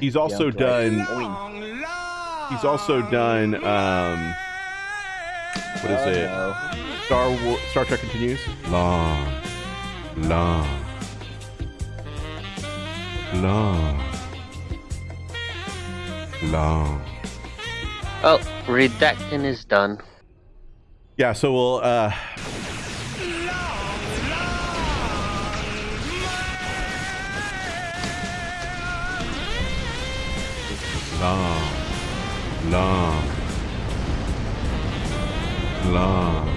He's also done. He's also done. Um, what is it? Star War, Star Trek continues. Long, long, long, long. Oh, redacting is done. Yeah, so we'll. Uh, long, long, long,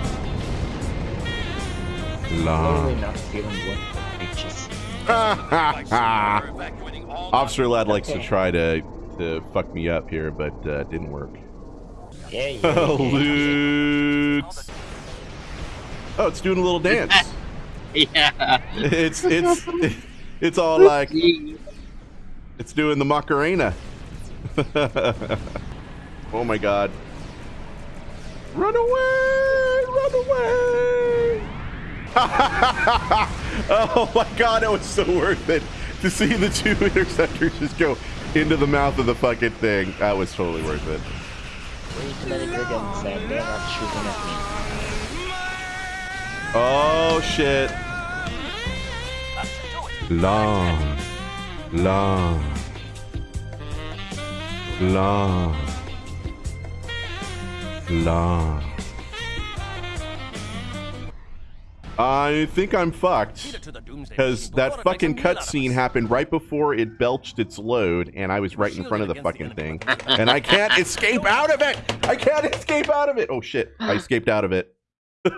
long. not feeling what bitches. Officer Lad likes to try to to fuck me up here, but uh, didn't work. Yeah, yeah, yeah. Loot. Oh, it's doing a little dance. Yeah. It's it's it's all like it's doing the Macarena. oh my god. Run away! Run away! oh my god, it was so worth it to see the two interceptors just go into the mouth of the fucking thing. That was totally worth it. Wait, let it go again, Sam. They're not shooting at me. Oh shit. Long, long, long, long. I think I'm fucked because that fucking cutscene happened right before it belched its load, and I was right in front of the fucking thing, and I can't escape out of it. I can't escape out of it. Oh shit! I escaped out of it.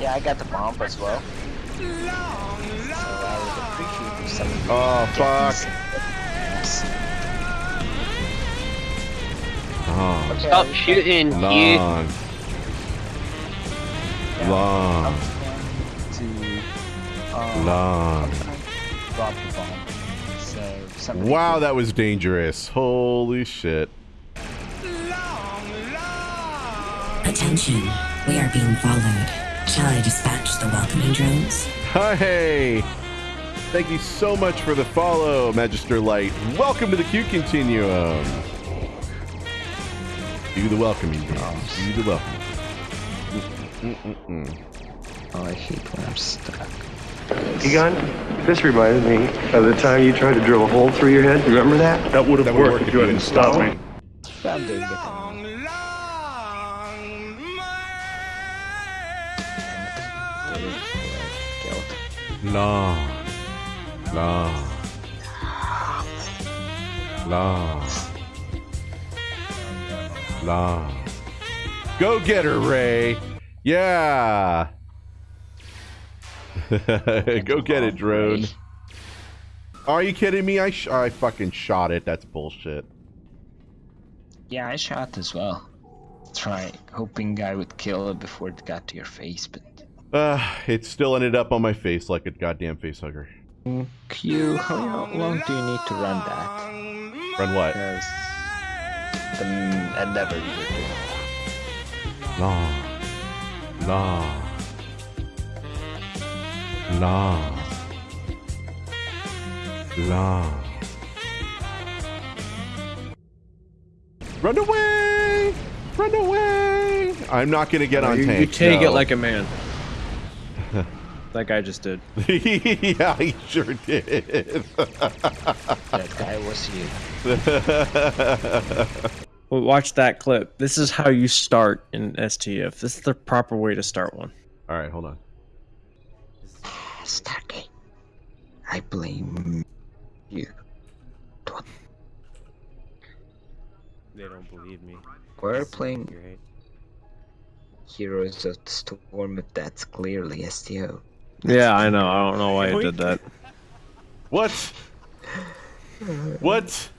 Yeah, I got the bomb as well. So I would appreciate if Oh get fuck! These- Oh, Stop I- shooting, you. long, long, long. drop the bomb. So somebody Wow, that was dangerous. Holy shit. Attention, we are being followed. Shall I dispatch the welcoming drones? Hey! Thank you so much for the follow, Magister Light. Welcome to the Q Continuum. Do the welcoming dance. Do the welcoming. Mm-mm-mm. Oh, I hate when I'm stuck. Egon, this reminded me of the time you tried to drill a hole through your head. You remember that? That would have worked if you hadn't stopped me. But I'm doing it. Long. Long. Long. Long. Go get her, Ray. Yeah. Go get it, drone. Are you kidding me? I sh- I fucking shot it. That's bullshit. Yeah, I shot as well. Try hoping I would kill it before it got to your face, but Uh, it still ended up on my face like a goddamn face hugger. Q, how long do you need to run that? Run what? Because the endeavor you were doing. Long. Long. Long. Long. Run away! Run away! I'm not gonna get on you, tank. you take no. it like a man. Like guy just did. yeah, he sure did. That guy was you. Well, watch that clip. This is how you start in STF. This is the proper way to start one. All right, hold on. Stargate. I blame you. They don't believe me. We're playing Heroes of the Storm, but that's clearly STO. Yeah, I know. I don't know why I did that. What? What?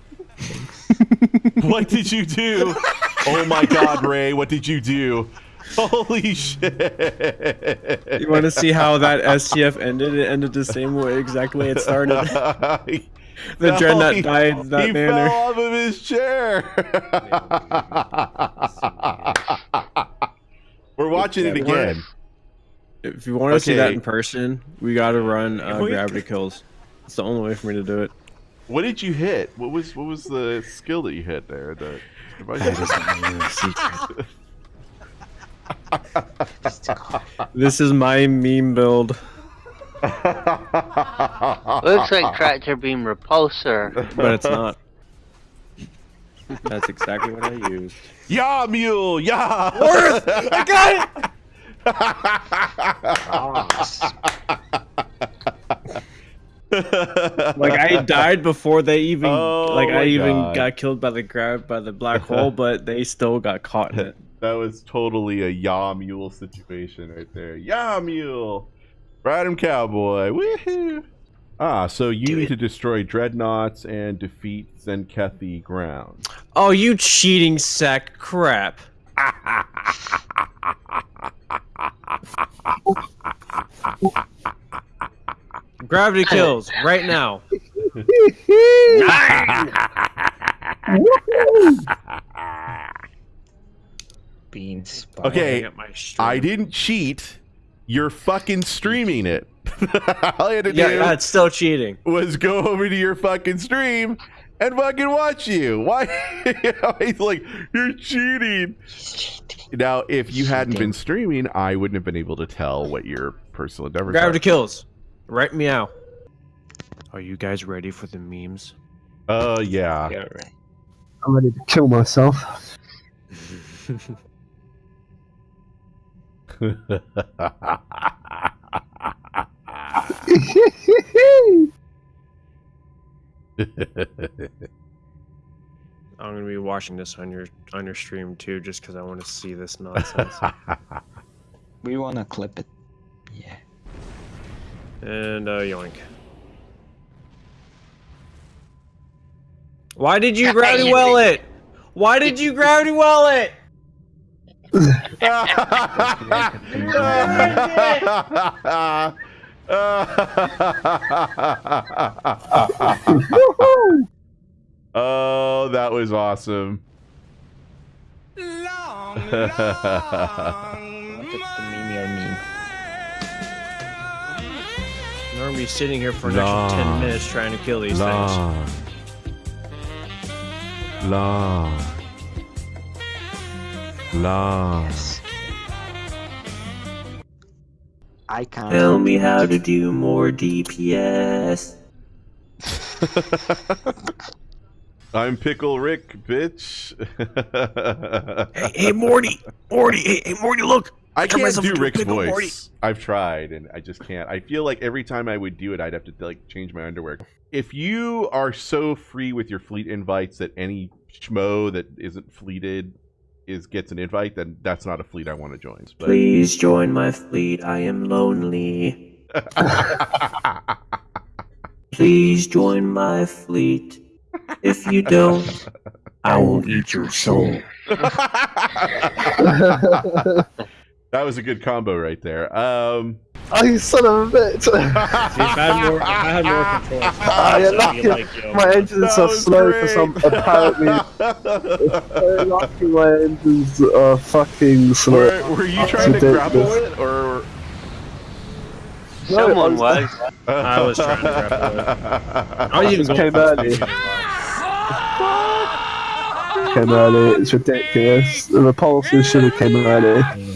what did you do? Oh my god, Ray, what did you do? Holy shit. You want to see how that STF ended? It ended the same way exactly it started. The No, Dreadnought he- died in that he manner. fell off of his chair. We're watching it again. If you want to see that in person, we got to run uh, we- gravity kills. It's the only way for me to do it. What did you hit? What was what was the skill that you hit there? The this is my meme build. Looks like tractor beam repulsor. But it's not. That's exactly what I used. Yeah, mule. Yeah. Worth. I got it. like I died before they even Oh like I even God. got killed by the grab by the black hole, but they still got caught in it. That was totally a yaw mule situation right there. Yaw mule. Ride him cowboy. Woohoo. Ah, so you need to destroy dreadnoughts and defeat Zenkethi ground. Oh, you cheating sack crap! Gravity kills right now. Beans. Okay, At my stream. I didn't cheat. You're fucking streaming it. All you had to Yeah, do that's still cheating. was go over to your fucking stream and fucking watch you. Why? He's like, you're cheating. cheating. Now, if you hadn't been streaming, I wouldn't have been able to tell what your personal endeavors Gravity are. kills. Right meow. Are you guys ready for the memes? Oh, yeah. Yeah, right. I'm ready to kill myself. I'm gonna be watching this on your on your stream too, just because I want to see this nonsense. We wanna clip it. Yeah. and uh, yoink. Why did you gravity well it? Why did you gravity well it? oh, that was awesome. Not the, the meme or meme. I'm gonna be sitting here for an Long. extra ten minutes trying to kill these things. long, long, long. Yes. I can't. Tell me how to do more DPS. I'm Pickle Rick, bitch. Hey, hey Morty, Morty, hey, hey Morty, look. I Turn can't do Rick's pickle, voice. Morty. I've tried and I just can't. I feel like every time I would do it, I'd have to like change my underwear. If you are so free with your fleet invites that any schmo that isn't fleeted is gets an invite, then that's not a fleet I want to join. But Please join my fleet. I am lonely. Please join my fleet. If you don't, I will eat your soul. that was a good combo right there. Um, oh, you son of a bitch! if I had more, if I had more control, Ah, you're lucky. My engines that are was slow for some. Apparently, very lucky my engines are fucking slow. were, were you trying to Ridiculous. grapple it or? Someone I was. I was trying to grapple it. I was even going came early. Came early. It's ridiculous. The repulsor should have came early.